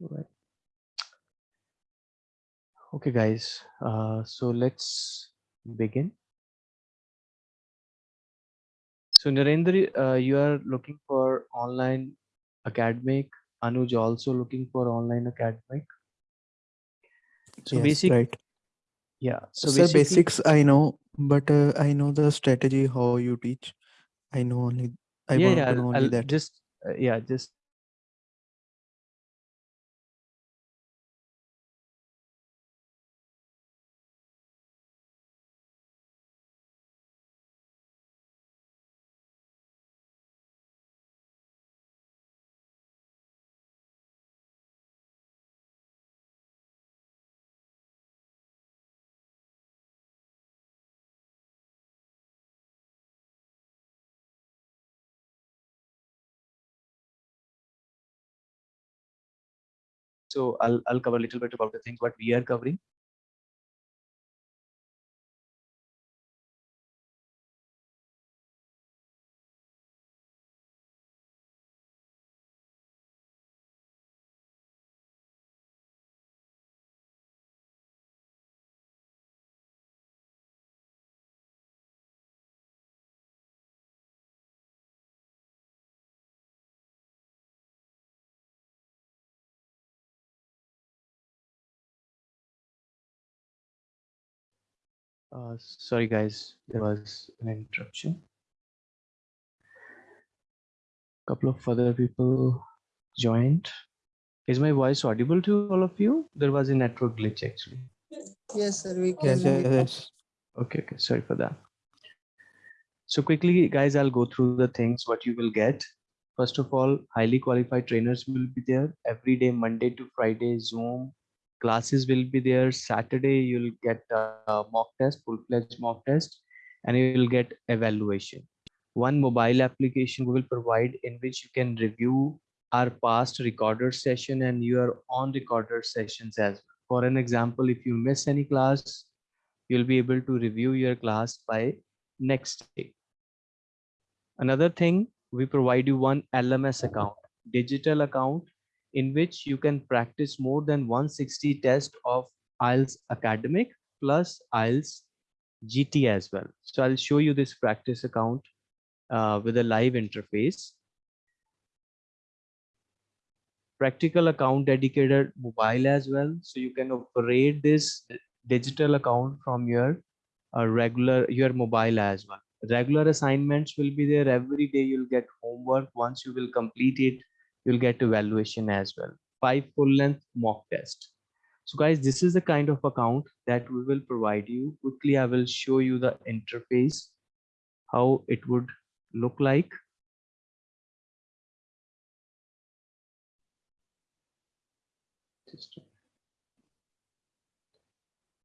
All right. Okay, guys. Uh, so let's begin. So Narendra, uh, you are looking for online academic. Anuj also looking for online academic. So yes, basic, right. yeah. So basically, basics I know, but uh, I know the strategy how you teach. I know only. I yeah, want yeah. to I'll, know only I'll that. just, uh, yeah, just so I'll I'll cover a little bit about the things what we are covering. Uh, sorry, guys, there was an interruption. A couple of other people joined. Is my voice audible to all of you? There was a network glitch actually. Yes, sir. We can. Yes, yes, yes. Okay, okay, sorry for that. So quickly, guys, I'll go through the things what you will get. First of all, highly qualified trainers will be there every day, Monday to Friday, Zoom classes will be there. Saturday, you'll get a mock test, full-fledged mock test, and you will get evaluation. One mobile application we will provide in which you can review our past recorder session and your on recorder sessions as well. For an example, if you miss any class, you'll be able to review your class by next day. Another thing, we provide you one LMS account, digital account in which you can practice more than 160 tests of IELTS academic plus IELTS GT as well. So I'll show you this practice account uh, with a live interface. Practical account dedicated mobile as well. So you can operate this digital account from your uh, regular, your mobile as well regular assignments will be there every day you'll get homework once you will complete it you'll get evaluation as well five full length mock test so guys this is the kind of account that we will provide you quickly i will show you the interface how it would look like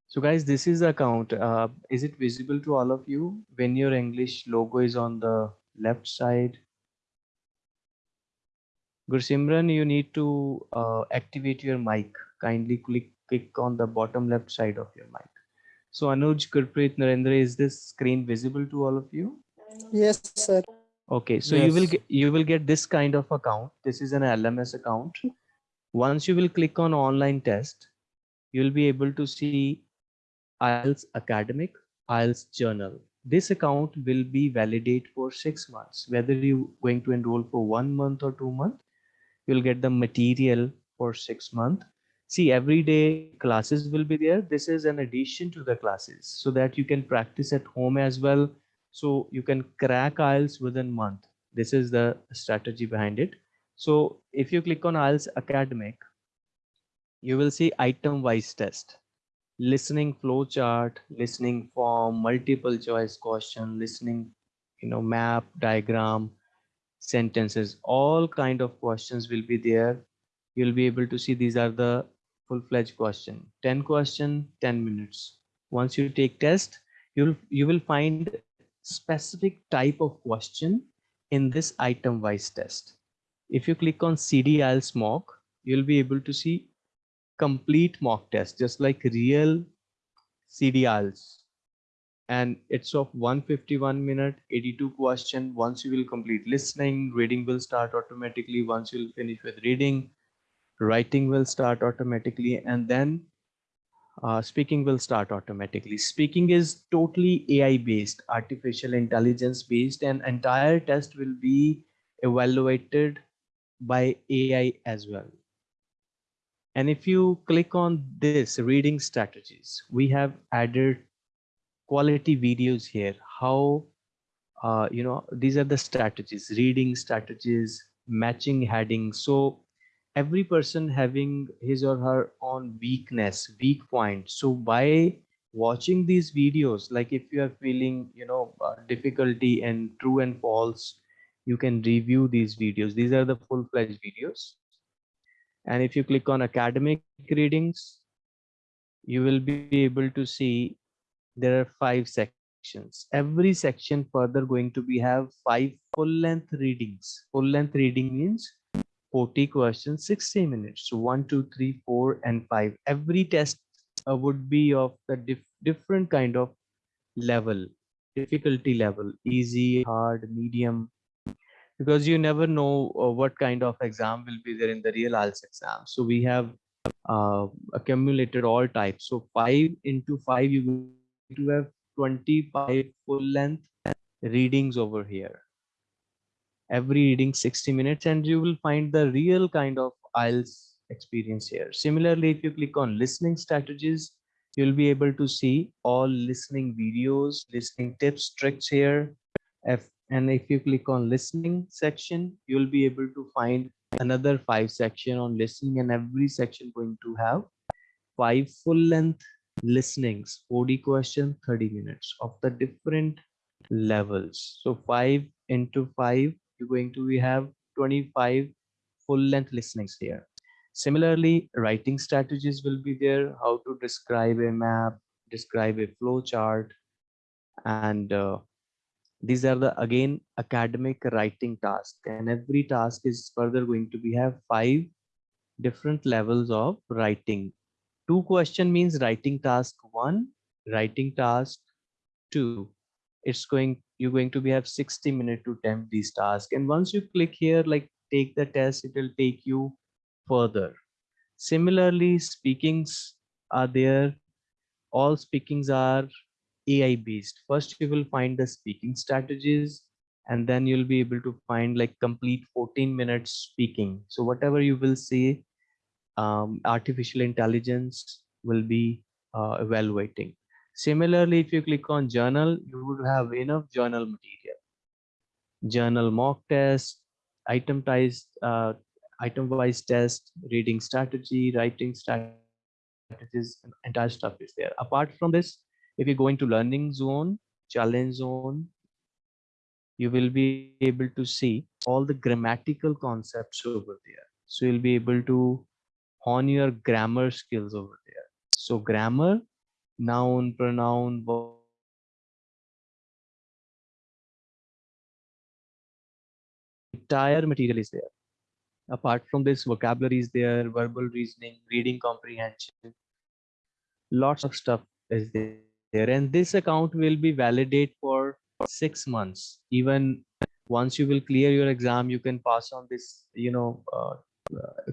so guys, this is the account. Uh, is it visible to all of you when your English logo is on the left side? Gursimran, you need to uh, activate your mic. Kindly click, click on the bottom left side of your mic. So Anuj, Gurpreet, Narendra, is this screen visible to all of you? Yes, sir. Okay, so you will get you will get this kind of account. This is an LMS account. Once you will click on online test, you'll be able to see IELTS academic, IELTS General. This account will be validate for six months. Whether you are going to enroll for one month or two months, you'll get the material for six months. See, every day classes will be there. This is an addition to the classes so that you can practice at home as well. So you can crack IELTS within month. This is the strategy behind it. So if you click on IELTS academic, you will see item wise test listening flow chart, listening form, multiple choice question, listening, you know, map, diagram, sentences, all kind of questions will be there. You'll be able to see these are the full-fledged question. 10 question, 10 minutes. Once you take test, you'll you will find specific type of question in this item wise test. If you click on CD IELTS mock, you'll be able to see complete mock test, just like real CD IELTS. And it's of 151 minute, 82 question. Once you will complete listening, reading will start automatically. Once you'll finish with reading, writing will start automatically and then uh, speaking will start automatically. Speaking is totally AI based, artificial intelligence based, and entire test will be evaluated by AI as well. And if you click on this reading strategies, we have added quality videos here. How, uh, you know, these are the strategies, reading strategies, matching headings. So every person having his or her own weakness, weak point. So by watching these videos, like if you are feeling, you know, uh, difficulty and true and false, you can review these videos. These are the full-fledged videos and if you click on academic readings you will be able to see there are five sections. Every section further going to be have five full length readings. Full length reading means 40 questions 60 minutes. So one two three four and five. Every test uh, would be of the dif different kind of level difficulty level easy hard medium. Because you never know uh, what kind of exam will be there in the real IELTS exam. So we have uh, accumulated all types. So five into five, you to have 25 full length readings over here. Every reading 60 minutes and you will find the real kind of IELTS experience here. Similarly, if you click on listening strategies, you'll be able to see all listening videos, listening tips, tricks here. If and if you click on listening section you'll be able to find another five section on listening and every section going to have five full length listenings 40 question 30 minutes of the different levels. So five into five you're going to we have 25 full length listenings here. Similarly writing strategies will be there how to describe a map describe a flow chart and uh, these are the again academic writing task and every task is further going to be have five different levels of writing two question means writing task one writing task two it's going you're going to be have 60 minutes to attempt these tasks and once you click here like take the test it will take you further similarly speakings are there all speakings are AI based. First, you will find the speaking strategies, and then you'll be able to find like complete 14 minutes speaking. So whatever you will see, um, artificial intelligence will be uh, evaluating. Similarly, if you click on General, you would have enough General material. General mock test, itemized, uh, item-wise test, reading strategy, writing strategies, entire stuff is there. Apart from this, if you go into learning zone challenge zone you will be able to see all the grammatical concepts over there so you'll be able to hone your grammar skills over there. So grammar noun pronoun entire material is there. Apart from this vocabulary is there verbal reasoning reading comprehension lots of stuff is there. And this account will be validate for six months. Even once you will clear your exam you can pass on this you know uh,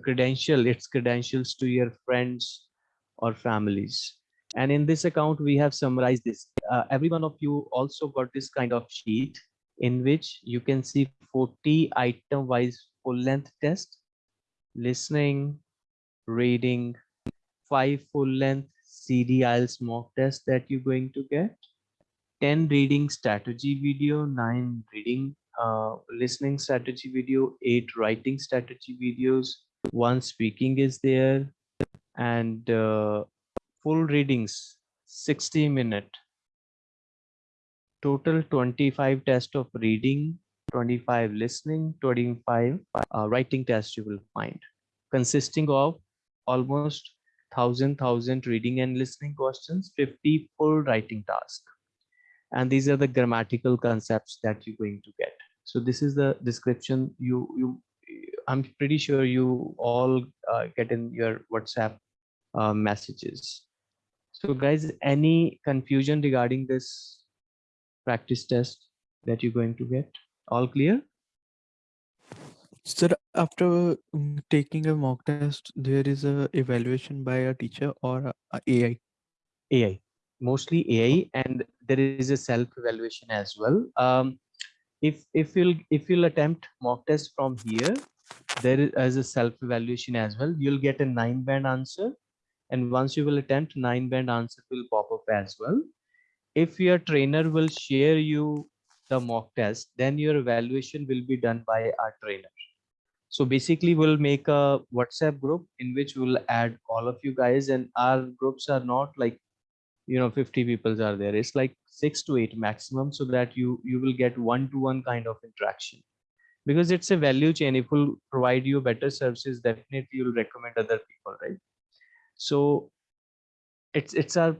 credential its credentials to your friends or families and in this account we have summarized this uh, every one of you also got this kind of sheet in which you can see 40 item wise full length test listening reading five full length CD IELTS mock test that you're going to get. 10 reading strategy video, 9 reading uh, listening strategy video, 8 writing strategy videos, 1 speaking is there, and uh, full readings 60 minute. Total 25 test of reading, 25 listening, 25 uh, writing tests you will find, consisting of almost thousand thousand reading and listening questions 50 full writing task and these are the grammatical concepts that you're going to get. So this is the description you you i'm pretty sure you all uh, get in your whatsapp uh, messages. So guys any confusion regarding this practice test that you're going to get? All clear? Sir, after mm, taking a mock test, there is a evaluation by a teacher or a, a AI. AI, mostly AI, and there is a self evaluation as well. Um, if if you'll if you'll attempt mock test from here, there is a self evaluation as well. You'll get a nine band answer, and once you will attempt nine band answer will pop up as well. If your trainer will share you the mock test, then your evaluation will be done by our trainer. So basically we'll make a WhatsApp group in which we'll add all of you guys and our groups are not like, you know, 50 people are there. It's like six to eight maximum so that you, you will get one to one kind of interaction because it's a value chain. If we'll provide you better services, definitely you'll recommend other people, right? So it's, it's our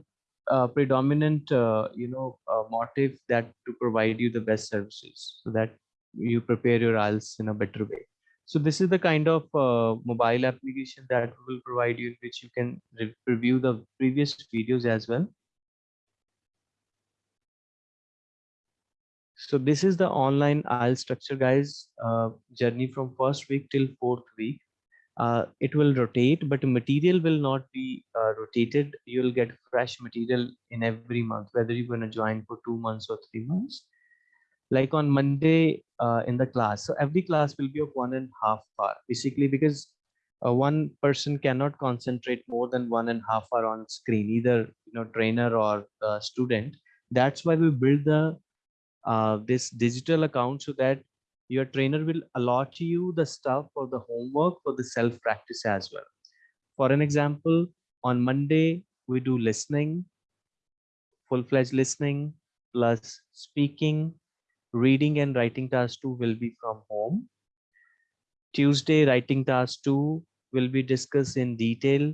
uh, predominant, uh, you know, uh, motive that to provide you the best services so that you prepare your IELTS in a better way. So this is the kind of uh, mobile application that will provide you, in which you can re review the previous videos as well. So this is the online IELTS structure, guys. Uh, journey from first week till fourth week. Uh, it will rotate, but material will not be uh, rotated. You'll get fresh material in every month, whether you're going to join for two months or three months like on Monday uh, in the class. So every class will be of one and a half hour, basically because uh, one person cannot concentrate more than one and a half hour on screen, either you know trainer or uh, student. That's why we build the uh, this digital account so that your trainer will allot you the stuff for the homework for the self practice as well. For an example, on Monday we do listening, full-fledged listening plus speaking reading and writing task 2 will be from home. Tuesday, writing task 2 will be discussed in detail.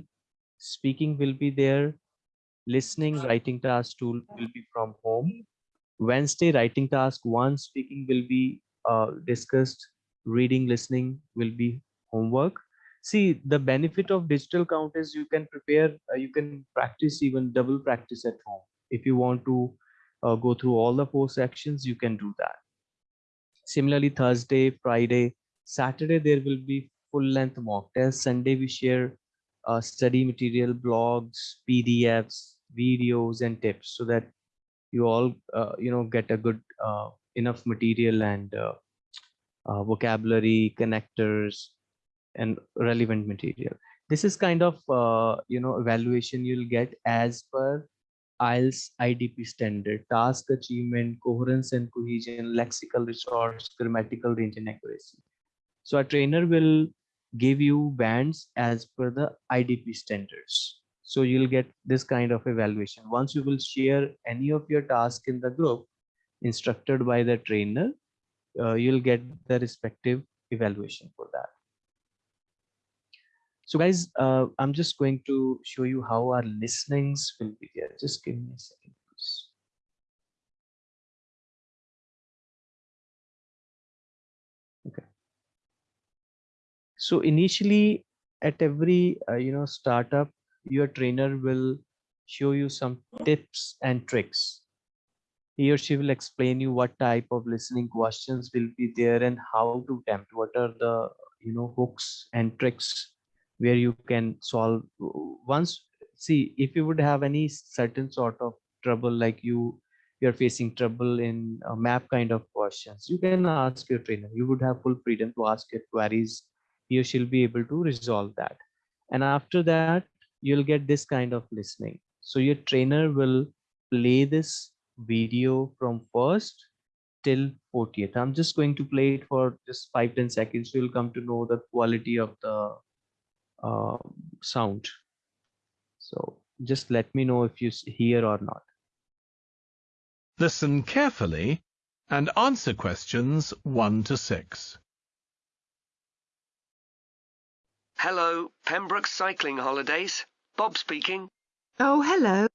Speaking will be there. Listening, writing task 2 will be from home. Wednesday, writing task 1, speaking will be uh, discussed. Reading, listening will be homework. See, the benefit of digital count is you can prepare, uh, you can practice even double practice at home. If you want to uh, go through all the four sections, you can do that. Similarly, Thursday, Friday, Saturday, there will be full length mock test Sunday, we share uh, study material, blogs, PDFs, videos, and tips so that you all, uh, you know, get a good uh, enough material and uh, uh, vocabulary, connectors, and relevant material. This is kind of, uh, you know, evaluation you'll get as per IELTS IDP standard, task achievement, coherence and cohesion, lexical resource, grammatical range and accuracy. So a trainer will give you bands as per the IDP standards. So you'll get this kind of evaluation. Once you will share any of your task in the group instructed by the trainer, uh, you'll get the respective evaluation for that. So guys, uh, I'm just going to show you how our listenings will be there. Just give me a second, please. Okay. So initially at every, uh, you know, startup, your trainer will show you some tips and tricks. He or she will explain you what type of listening questions will be there and how to attempt, what are the, you know, hooks and tricks where you can solve. Once see if you would have any certain sort of trouble like you you're facing trouble in a map kind of questions you can ask your trainer. You would have full freedom to ask your queries. He or she'll be able to resolve that. And after that you'll get this kind of listening so your trainer will play this video from first till 40th i'm just going to play it for just five ten seconds you'll come to know the quality of the uh, sound. So just let me know if you hear or not. Listen carefully and answer questions 1 to 6. Hello, Pembroke Cycling Holidays. Bob speaking. Oh, hello.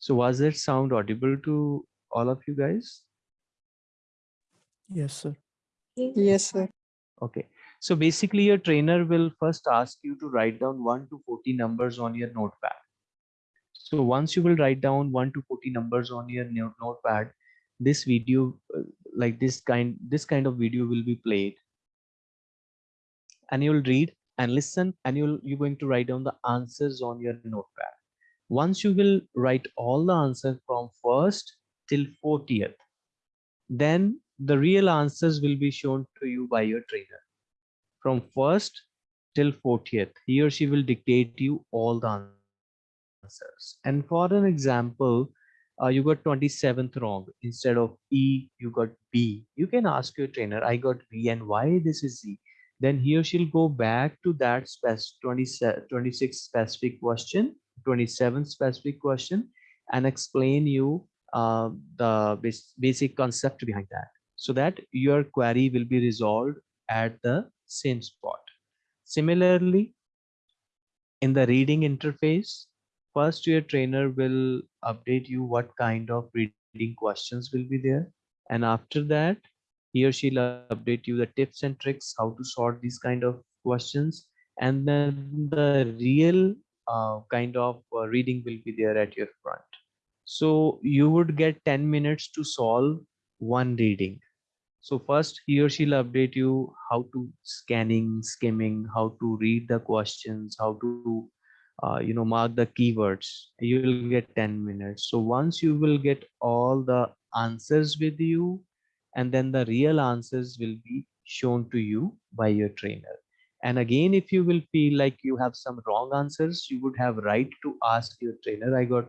So was that sound audible to all of you guys? Yes, sir. Yes, sir. Okay. So basically your trainer will first ask you to write down 1 to 40 numbers on your notepad. So once you will write down 1 to 40 numbers on your notepad, this video, uh, like this kind, this kind of video will be played. And you'll read and listen and you'll, you're going to write down the answers on your notepad. Once you will write all the answers from first till 40th, then the real answers will be shown to you by your trainer. From first till 40th, he or she will dictate you all the answers. And for an example, uh, you got 27th wrong instead of E, you got B. You can ask your trainer, I got B and why this is Z. Then he or she'll go back to that spec 27, 26 specific question, 27 specific question and explain you uh, the bas- basic concept behind that so that your query will be resolved at the same spot. Similarly, in the reading interface, first your trainer will update you what kind of reading questions will be there. And after that, he or she'll update you the tips and tricks, how to sort these kind of questions. And then the real uh, kind of uh, reading will be there at your front. So you would get 10 minutes to solve one reading. So first he or she'll update you how to scanning, skimming, how to read the questions, how to uh, you know mark the keywords. You will get 10 minutes. So once you will get all the answers with you, and then the real answers will be shown to you by your trainer. And again, if you will feel like you have some wrong answers, you would have right to ask your trainer. I got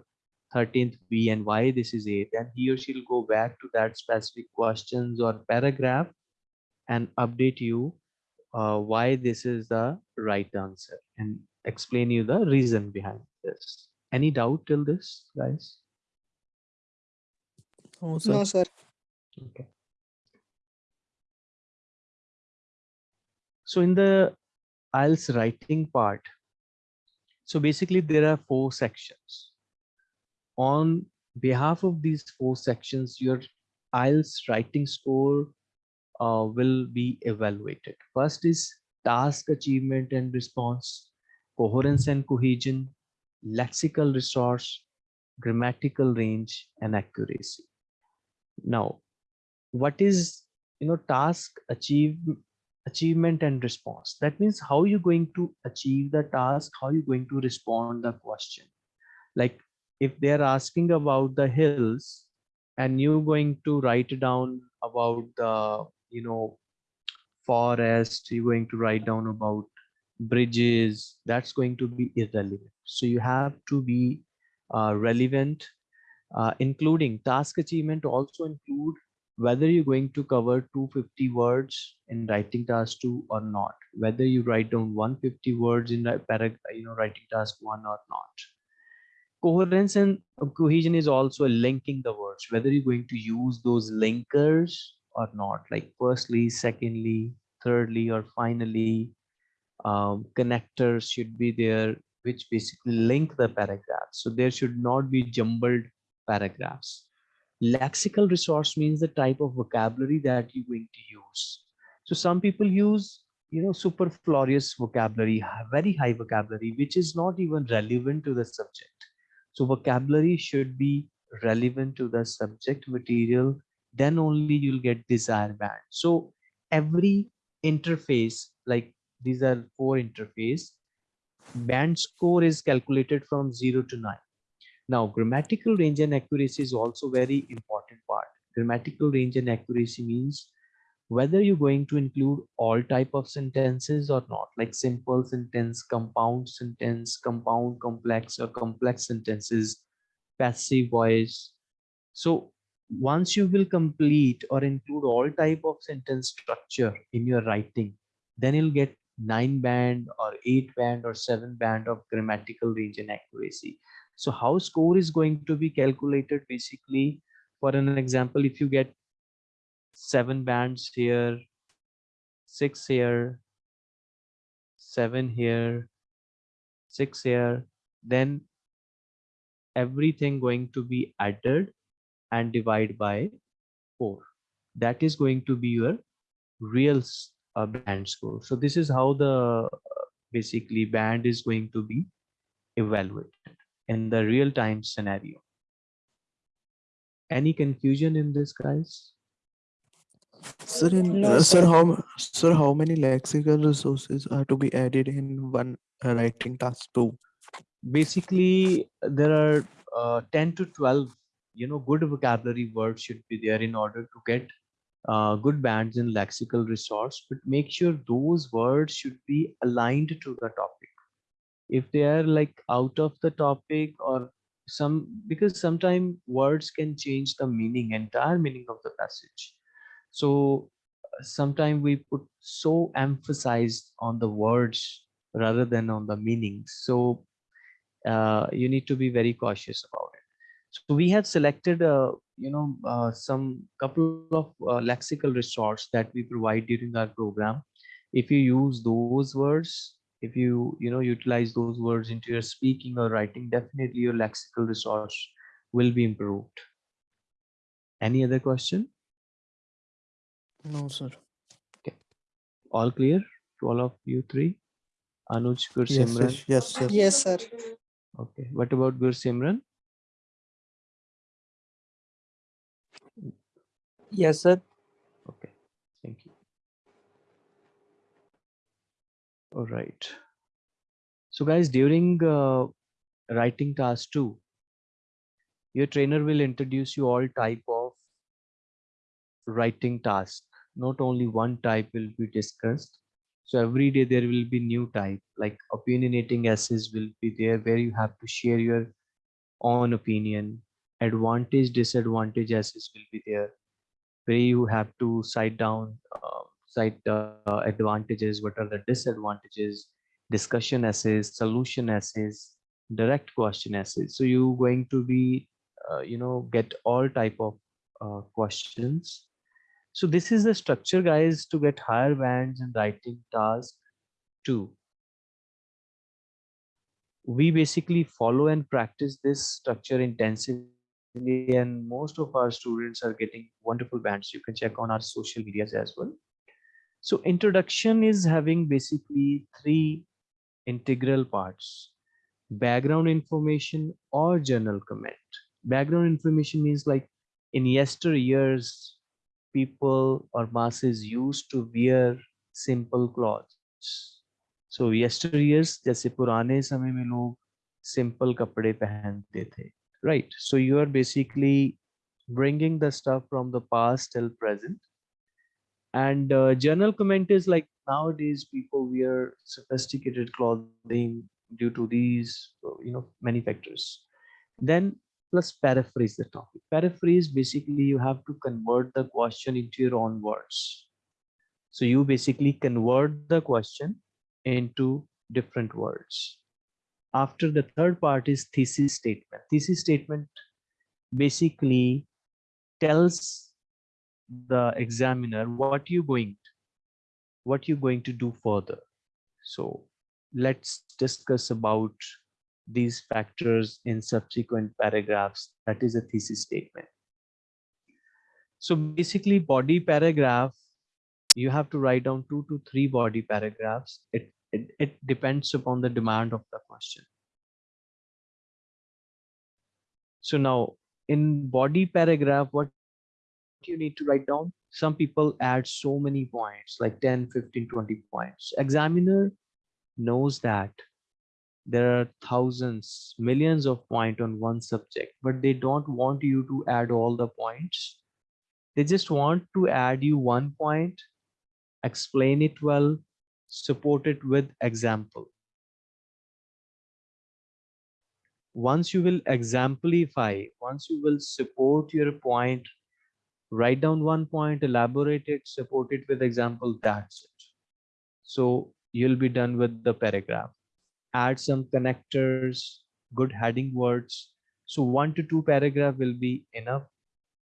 13th B and why this is A, then he or she'll go back to that specific questions or paragraph and update you uh, why this is the right answer and explain you the reason behind this. Any doubt till this, guys? Oh, sir. No, sir. Okay. So in the IELTS writing part, so basically there are four sections. On behalf of these four sections, your IELTS writing score uh, will be evaluated. First is task achievement and response, coherence and cohesion, lexical resource, grammatical range, and accuracy. Now, what is you know task achieve achievement and response that means how you're going to achieve the task how you're going to respond the question like if they're asking about the hills and you're going to write down about the you know forest you're going to write down about bridges that's going to be irrelevant. So you have to be uh, relevant uh, including task achievement also include whether you're going to cover 250 words in writing task 2 or not whether you write down 150 words in you know writing task 1 or not. Coherence and cohesion is also linking the words whether you're going to use those linkers or not like firstly secondly thirdly or finally um, connectors should be there which basically link the paragraphs. So there should not be jumbled paragraphs. Lexical resource means the type of vocabulary that you're going to use. So some people use you know superfluous vocabulary very high vocabulary which is not even relevant to the subject. So vocabulary should be relevant to the subject material. Then only you'll get desired band. So every interface like these are four interface band score is calculated from 0 to 9 now, grammatical range and accuracy is also very important part. Grammatical range and accuracy means whether you're going to include all type of sentences or not, like simple sentence, compound sentence, compound complex or complex sentences, passive voice. So once you will complete or include all type of sentence structure in your writing, then you'll get nine band or eight band or seven band of grammatical range and accuracy. So how score is going to be calculated basically for an example, if you get seven bands here, six here, seven here, six here, then everything going to be added and divide by four. That is going to be your real s- uh, band score. So this is how the uh, basically band is going to be evaluated. in the real time scenario. Any confusion in this, guys? Sir, in, No, uh, sir, sir. how sir, how many lexical resources are to be added in one uh, writing task two? Basically, there are uh, 10 to 12, you know, good vocabulary words should be there in order to get uh, good bands in lexical resource, but make sure those words should be aligned to the topic. If they are like out of the topic or some, because sometimes words can change the meaning, entire meaning of the passage. So sometimes we put so emphasized on the words rather than on the meanings. So uh, you need to be very cautious about it. So we have selected, uh, you know, uh, some couple of uh, lexical resource that we provide during our program. If you use those words, if you, you know, utilize those words into your speaking or writing, definitely your lexical resource will be improved. Any other question? No, sir. Okay all clear to all of you three? Anuj, Gur Yes, Simran? yes, yes, yes. Yes, sir. Okay. What about Gur Yes, sir. Okay, thank you. All right. So guys, during uh, writing task two, your trainer will introduce you all type of writing task. Not only one type will be discussed. So every day there will be new type like opinionating essays will be there where you have to share your own opinion. Advantage, disadvantage essays will be there where you have to cite down uh, cite uh, advantages what are the disadvantages discussion essays solution essays direct question essays. So you going to be uh, you know get all type of uh, questions. So this is the structure guys to get higher bands in writing task two. We basically follow and practice this structure intensively and most of our students are getting wonderful bands you can check on our social medias as well so introduction is having basically three integral parts background information or journal comment background information means like in yesteryears people or masses used to wear simple clothes so yesteryears जैसे पुराने समय में लोग simple कपड़े पहनते थे right. So you are basically bringing the stuff from the past till present. And uh, journal comment is like nowadays people wear sophisticated clothing due to these you know many factors. Then plus paraphrase the topic. Paraphrase basically you have to convert the question into your own words. So you basically convert the question into different words after the third part is thesis statement. Thesis statement basically tells the examiner what you going what you're going to do further. So let's discuss about these factors in subsequent paragraphs. That is a thesis statement. So basically body paragraph you have to write down two to three body paragraphs. It it, it depends upon the demand of the question. So now in body paragraph what you need to write down? Some people add so many points like 10 15 20 points. Examiner knows that there are thousands millions of points on one subject but they don't want you to add all the points. They just want to add you one point explain it well support it with example. Once you will exemplify once you will support your point write down one point elaborate it support it with example that's it. So you'll be done with the paragraph. Add some connectors good heading words. So one to two paragraph will be enough.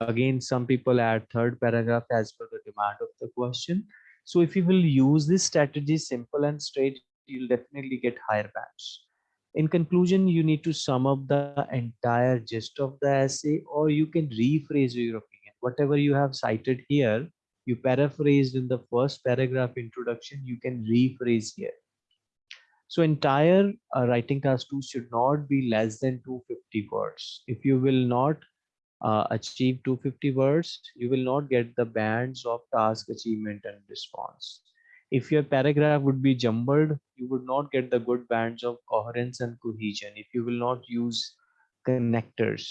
Again some people add third paragraph as per the demand of the question so if you will use this strategy simple and straight you'll definitely get higher bands. In conclusion you need to sum up the entire gist of the essay or you can rephrase your opinion. Whatever you have cited here you paraphrased in the first paragraph introduction you can rephrase here. So entire uh, writing task two should not be less than 250 words. If you will not uh, achieve 250 words, you will not get the bands of task achievement and response. If your paragraph would be jumbled, you would not get the good bands of coherence and cohesion. If you will not use connectors,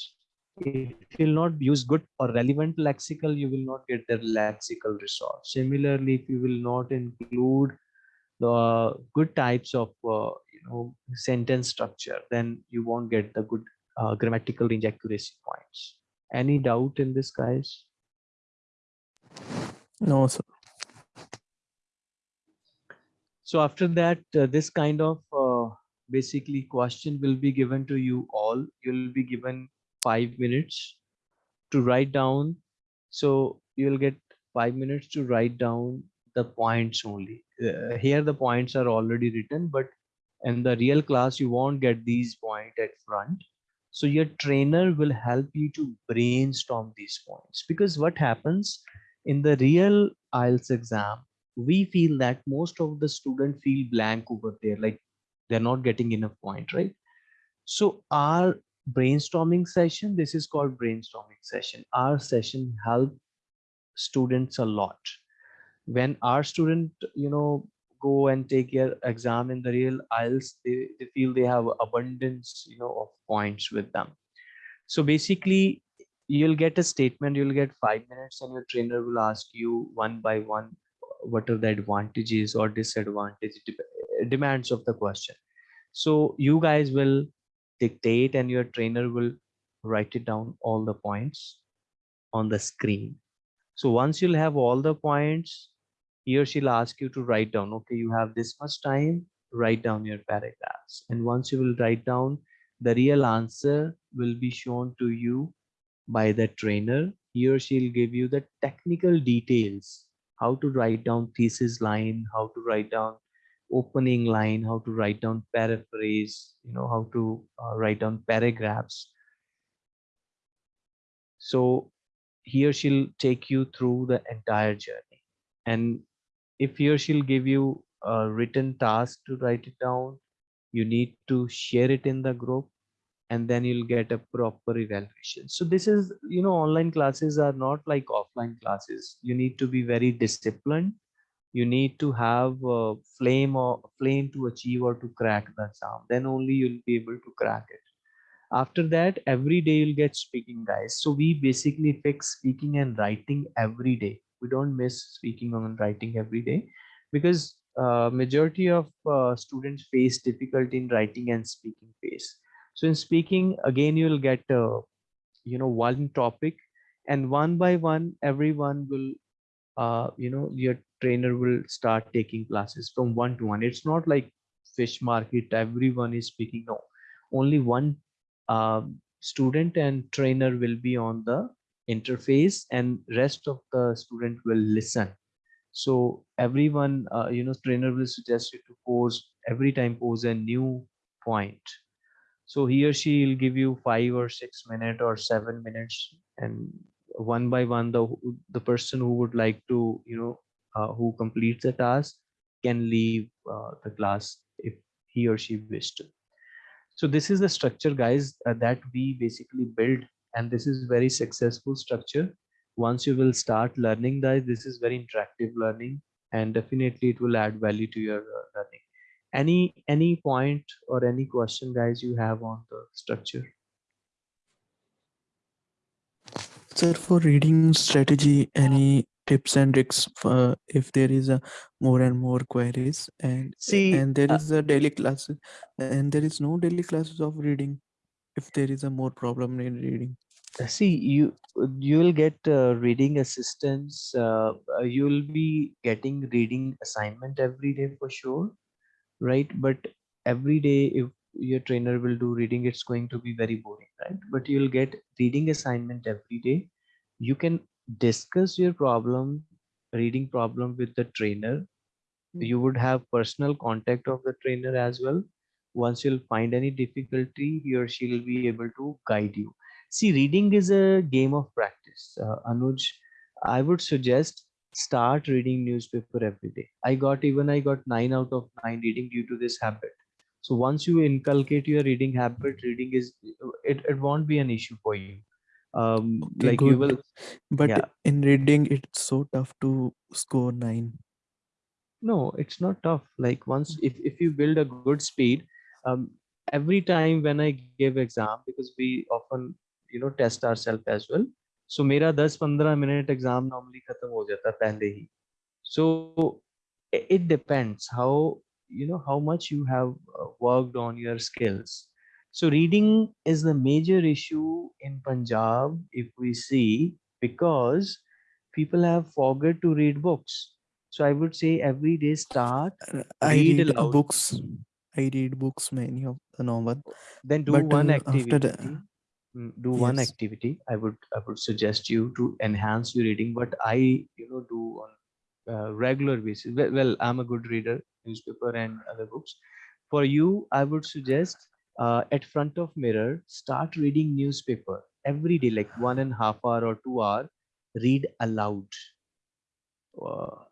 if you will not use good or relevant lexical, you will not get the lexical resource. Similarly, if you will not include the good types of uh, you know sentence structure, then you won't get the good uh, grammatical range accuracy points. Any doubt in this, guys? No, sir. So after that, uh, this kind of uh, basically question will be given to you all. You'll be given five minutes to write down. So you'll get five minutes to write down the points only. Uh, here the points are already written, but in the real class, you won't get these points at front. So your trainer will help you to brainstorm these points because what happens in the real IELTS exam, we feel that most of the student feel blank over there, like they're not getting enough point, right? So our brainstorming session, this is called brainstorming session. Our session help students a lot. When our student, you know, go and take your exam in the real IELTS, they, they feel they have abundance, you know, of points with them. So basically, you'll get a statement, you'll get five minutes, and your trainer will ask you one by one uh, what are the advantages or disadvantages uh, demands of the question. So you guys will dictate, and your trainer will write it down all the points on the screen. So once you'll have all the points, he or she'll ask you to write down, okay, you have this much time, write down your paragraphs. And once you will write down, the real answer will be shown to you by the trainer. He or she'll give you the technical details, how to write down thesis line, how to write down opening line, how to write down paraphrase, you know, how to uh, write down paragraphs. So he or she'll take you through the entire journey. And if he or she'll give you a written task to write it down, you need to share it in the group and then you'll get a proper evaluation. So this is, you know, online classes are not like offline classes. You need to be very disciplined. You need to have a flame or flame to achieve or to crack the exam. Then only you'll be able to crack it. After that, every day you'll get speaking guys. So we basically fix speaking and writing every day we don't miss speaking and writing every day because uh, majority of uh, students face difficulty in writing and speaking phase. So in speaking, again, you'll get, uh, you know, one topic and one by one, everyone will, uh, you know, your trainer will start taking classes from one to one. It's not like fish market, everyone is speaking. No, only one um, student and trainer will be on the interface and rest of the student will listen. So everyone uh, you know trainer will suggest you to pose every time pose a new point. So he or she will give you five or six minutes or seven minutes and one by one the the person who would like to you know uh, who completes the task can leave uh, the class if he or she wish to. So this is the structure guys uh, that we basically build and this is very successful structure. Once you will start learning that this is very interactive learning and definitely it will add value to your uh, learning. Any any point or any question guys you have on the structure? Sir, for reading strategy, any tips and tricks for if there is a more and more queries and See, and there uh, a daily class and there is no daily classes of reading if there is a more problem in reading. See you you will get uh, reading assistance uh, uh, you will be getting reading assignment every day for sure right? But every day if your trainer will do reading it's going to be very boring right? But you'll get reading assignment every day. You can discuss your problem reading problem with the trainer. You would have personal contact of the trainer as well. Once you'll find any difficulty he or she will be able to guide you see reading is a game of practice uh, anuj i would suggest start reading newspaper every day i got even i got 9 out of 9 reading due to this habit So once you inculcate your reading habit, reading is it, it won't be an issue for you. Um, Okay, like you will But Yeah. in reading, it's so tough to score nine. no, it's not tough. Like once if if you build a good speed, um, every time when I give exam because we often you know test ourselves as well. So मेरा 10-15 minute exam normally खत्म हो जाता है पहले ही. So i- it depends how you know how much you have uh, worked on your skills. So reading is the major issue in Punjab if we see because people have forgot to read books. So I would say every day start Uh, I Read read uh, aloud. books. I read books, many of the novel. then do But one uh, after Mm, do one activity. I would I would suggest you to enhance your reading. What I you know do on uh, regular basis. Well, well, I'm a good reader, newspaper and other books. For you, I would suggest uh, at front of mirror, start reading newspaper every day, like one and a half hour or two hour. Read aloud. Uh,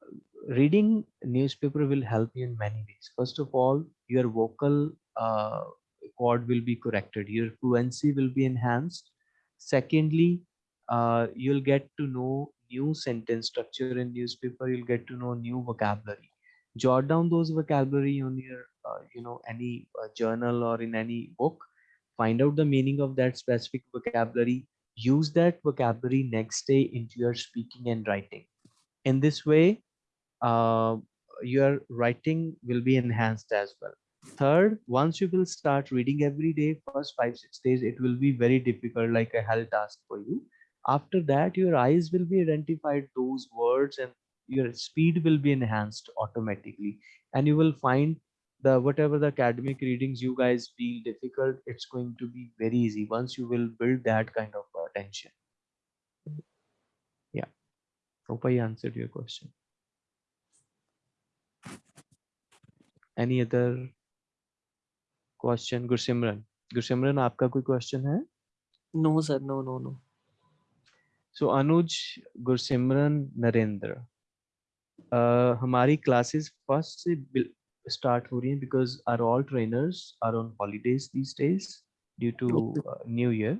reading newspaper will help you in many ways. First of all, your vocal cord will be corrected. Your fluency will be enhanced. Secondly, uh, you'll get to know new sentence structure in newspaper. You'll get to know new vocabulary. Jot down those vocabulary on your, uh, you know, any uh, journal or in any book. Find out the meaning of that specific vocabulary. Use that vocabulary next day into your speaking and writing. In this way, uh, your writing will be enhanced as well. Third, once you will start reading every day, first five, six days, it will be very difficult, like a hell task for you. After that, your eyes will be identified those words and your speed will be enhanced automatically. And you will find the whatever the academic readings you guys feel difficult, it's going to be very easy once you will build that kind of uh, attention. Yeah. Hope I answered your question. Any other question Gursimran Gursimran आपका कोई question है? No sir no no no so Anuj Gursimran Narendra हमारी classes first से start हो रही हैं because are all trainers are on holidays these days due to new year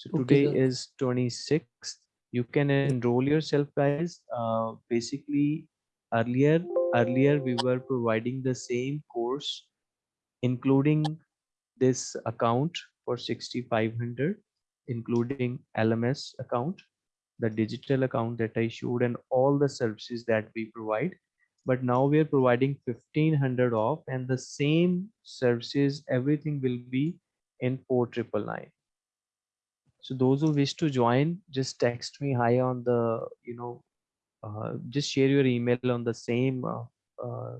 so today is is 26th you can enroll yourself guys. Uh, basically earlier earlier we were providing the same course including this account for 6500, including LMS account, the digital account that I showed, and all the services that we provide. But now we are providing 1500 off, and the same services, everything will be in 4999 so those who wish to join just text me hi on the you know uh, just share your email on the same uh, uh,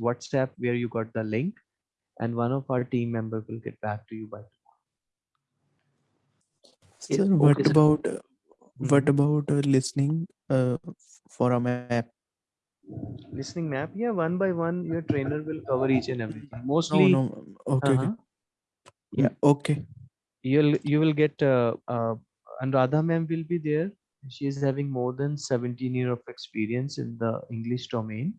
whatsapp where you got the link and one of our team member will get back to you by tomorrow. Sir, what okay, about uh, what about uh, listening uh, for a map? listening map yeah one by one your trainer will cover each and everything mostly no. Okay, okay. uh-huh, Yeah. Mm, Okay. you'll you will get uh, uh, Anuradha ma'am will be there. She is having more than 17 year of experience in the English domain.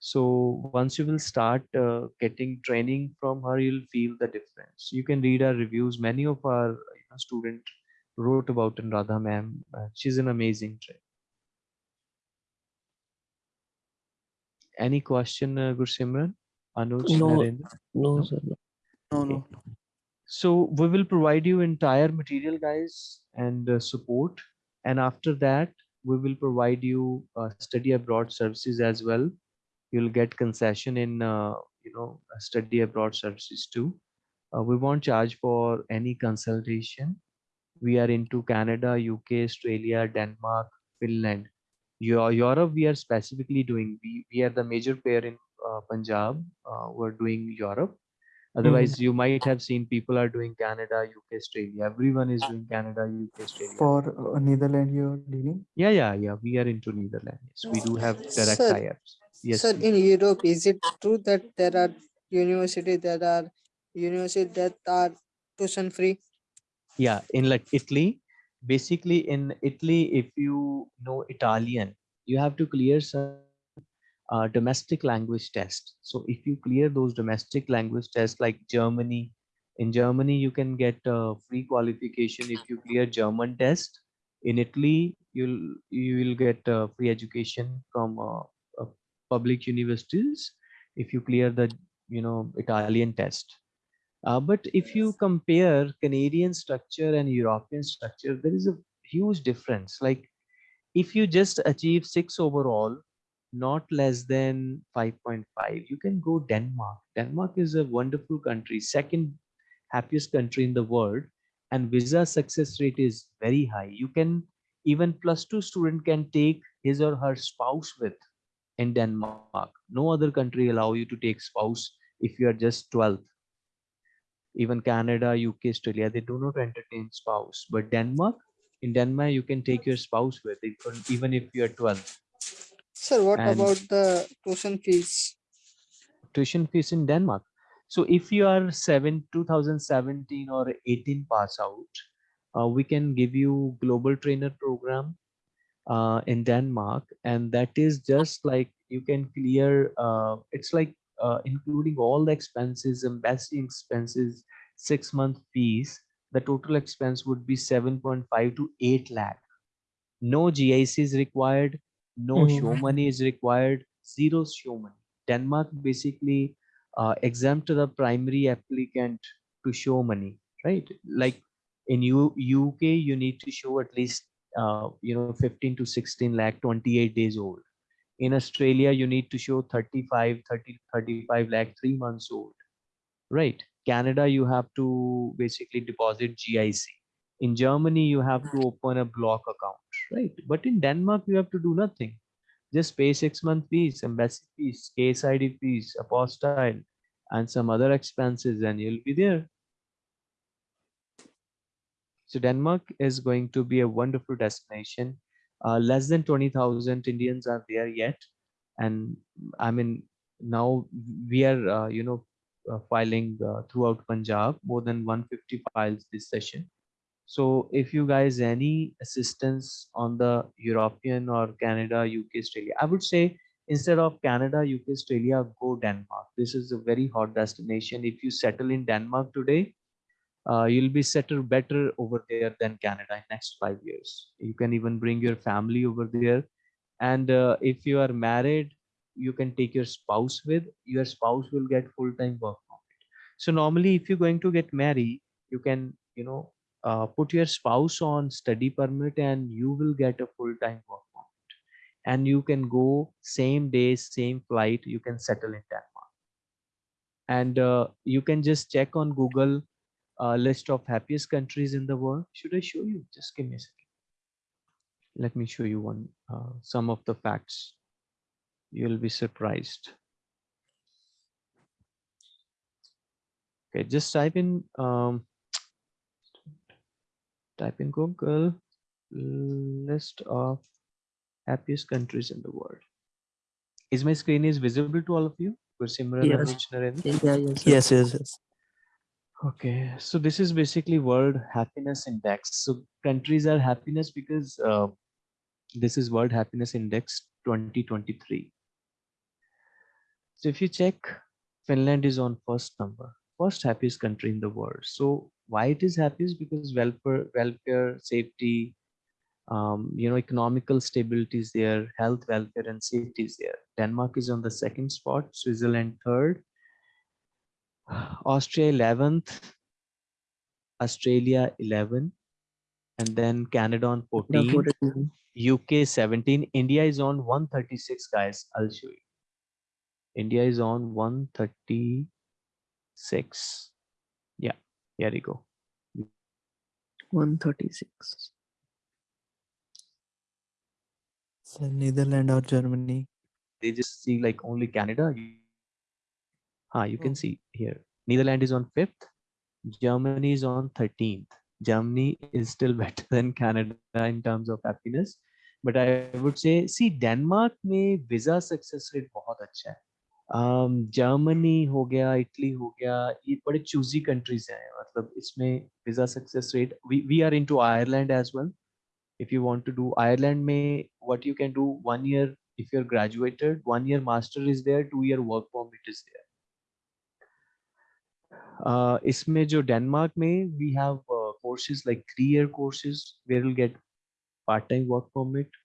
So once you will start uh, getting training from her, you'll feel the difference. You can read our reviews. Many of our you know, student wrote about Anuradha ma'am. Uh, she's an amazing trainer. Any question, uh, Gursimran? Anuj, No. Narendra? No, No? sir. No. No, Okay. no. no. So we will provide you entire material, guys, and uh, support. And after that, we will provide you uh, study abroad services as well. You'll get concession in, uh, you know, uh, study abroad services too. Uh, we won't charge for any consultation. We are into Canada, UK, Australia, Denmark, Finland. Eu- Europe, we are specifically doing. We, we are the major player in uh, Punjab. Uh, we're doing Europe. Otherwise, you might have seen people are doing Canada, UK, Australia. Everyone is doing Canada, UK, Australia. For uh, Netherlands, you're dealing. yeah, yeah, yeah. We are into Netherlands. We do have direct Sir, tie-ups. Yes. Sir, in Europe, is it true that there are university that are university that are tuition free? yeah. In like Italy, basically in Italy, if you know Italian, you have to clear some uh, domestic language test. So if you clear those domestic language tests like Germany, in Germany you can get a free qualification if you clear German test. In Italy, you'll you will get uh, free education from uh, public universities if you clear the you know Italian test. Uh, but if you compare Canadian structure and European structure, there is a huge difference. Like if you just achieve six overall, not less than 5.5, you can go Denmark. Denmark is a wonderful country, second happiest country in the world, and visa success rate is very high. You can even plus two student can take his or her spouse with in Denmark. No other country allow you to take spouse if you are just 12. even Canada, UK, Australia, they do not entertain spouse. But Denmark, in Denmark, you can take your spouse with it, even- if you are 12. Sir, what And- about the tuition fees? Tuition fees in Denmark. So if you are seven, 2017 or 18 pass out, uh, we can give you global trainer program uh, in Denmark, and that is just like you can clear. Uh, it's like uh, including all the expenses, embassy expenses, six month fees. The total expense would be 7.5 to 8 lakh. No GIC is required. No show Mhm. money is required. Zero show money. Denmark basically uh, exempt the primary applicant to show money, right? Like in U UK, you need to show at least uh, you know 15 to 16 lakh, 28 days old. In Australia, you need to show 35, 30, 35 lakh, three months old, right? Canada, you have to basically deposit GIC. In Germany, you have to open a block account, right? But in Denmark, you have to do nothing. Just pay six month fees, embassy fees, case ID fees, apostille, and some other expenses, and you'll be there. So Denmark is going to be a wonderful destination. Uh, less than 20,000 Indians are there yet. And I mean, now we are, uh, you know, uh, filing uh, throughout Punjab, more than 150 files this session. So if you guys any assistance on the European or Canada, UK, Australia, I would say instead of Canada, UK, Australia, go Denmark. This is a very hot destination. If you settle in Denmark today, uh, you'll be settled better over there than Canada in next five years. You can even bring your family over there. And uh, if you are married, you can take your spouse with. Your spouse will get full-time work permit. So normally, if you're going to get married, you can, you know, uh, put your spouse on study permit, and you will get a full-time work permit. And you can go same day, same flight. You can settle in Denmark. And uh, you can just check on Google uh, list of happiest countries in the world. Should I show you? Just give me a second. Let me show you one, uh, some of the facts. You'll be surprised. Okay, just type in, um, type in Google list of happiest countries in the world. Is my screen is visible to all of you? Gursimran and Yes. Yeah, yes. Yes, yes, yes. Okay, so this is basically World Happiness Index. So countries are happiness because uh, this is World Happiness Index 2023. So if you check, Finland is on first number, first happiest country in the world. So why it is happiest? Because welfare, welfare, safety, um, you know, economical stability is there, health, welfare, and safety is there. Denmark is on the second spot, Switzerland third, Austria 11th, Australia 11, and then Canada on Yeah, 14, 14. UK 17. India is on 136, guys. I'll show you. India is on 136. Yeah, here we go. 136. So Netherlands or Germany. They just see like only Canada. You, ah, you can Oh. see here. Netherlands is on 5th. Germany is on 13th. Germany is still better than Canada in terms of happiness. But I would say, see, Denmark में visa success rate बहुत अच्छा है. Um, Germany हो गया, Italy हो गया, ये बड़े choosy countries हैं. मतलब इसमें visa success rate. We we are into Ireland as well. If you want to do Ireland में, what you can do one year if you're graduated one year master is there two year work permit is there uh, इसमें जो Denmark में we have courses like three year courses where will get part time work permit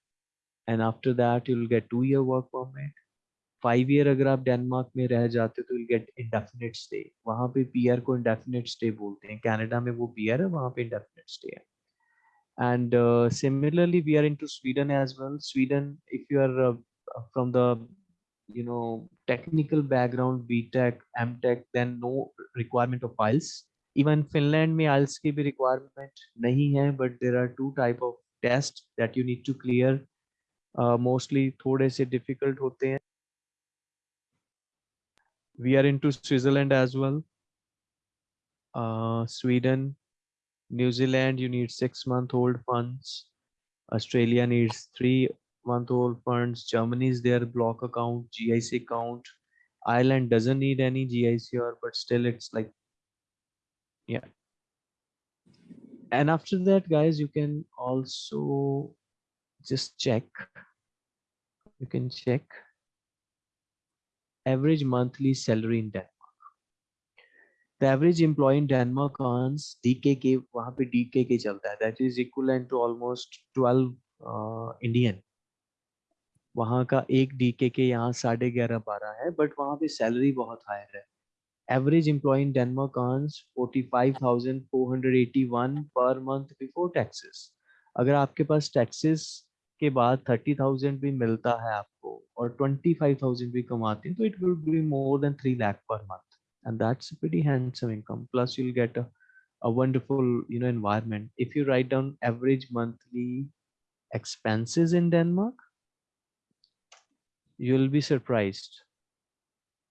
and after that you will get two year work permit five year अगर आप Denmark में रह जाते तो will get indefinite stay वहाँ पे PR को indefinite stay बोलते हैं। कैनेडा में वो पीआर है, वहाँ पे इंडेफिनेट स्टे है। And similarly we are into Sweden as well Sweden if you are from the you know technical background btech mtech then no requirement of IELTS even finland में IELTS की भी requirement नहीं है but there are two type of tests that you need to clear uh, mostly थोड़े से difficult होते हैं we are into switzerland as well uh, sweden New Zealand, you need six month old funds. Australia needs three month old funds. Germany is their block account, GIC account. Ireland doesn't need any GICR, but still it's like, yeah. And after that, guys, you can also just check. You can check average monthly salary in Denmark. The average employee in Denmark earns DKK, DKK chalta hai. that is equivalent to almost 12 uh, Indian. वहाँ का एक DK के यहाँ साढ़े ग्यारह बारह है but वहाँ पे सैलरी बहुत हायर है। Average employ in Denmark earns 45,481 per month before taxes अगर आपके पास टैक्सेस के बाद 30,000 भी मिलता है आपको और 25,000 भी कमाते हैं तो it will be more than three lakh per month and that's very handsome income plus you get a wonderful you know know if you write down average monthly monthly in Denmark you'll be surprised.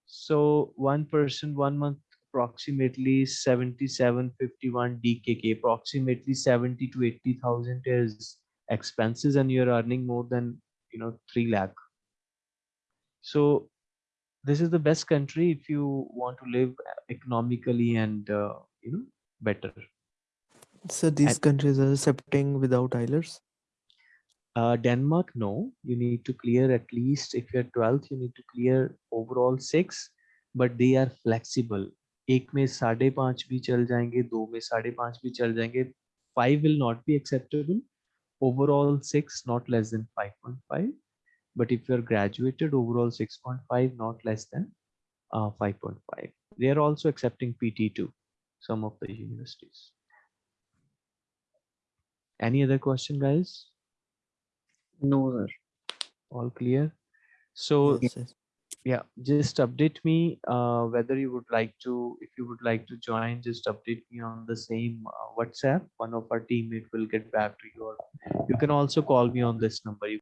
So one person one month approximately 77 51 dkk approximately 70 to 80000 is expenses and you're earning more than you know 3 lakh. So this is the best country if you want to live economically and uh, you know better. So these And- countries are accepting without IELTS. uh, denmark no you need to clear at least if you're 12th you need to clear overall six but they are flexible एक में साढ़े पांच भी चल जाएंगे दो में साढ़े पांच भी चल जाएंगे five will not be acceptable overall six not less than 5.5 but if you're graduated overall 6.5 not less than uh, 5.5 they are also accepting pt2 some of the universities any other question guys No, sir. all clear so Yes, yes. yeah just update me uh, whether you would like to if you would like to join just update me on the same uh, whatsapp one of our teammate will get back to you or you can also call me on this number you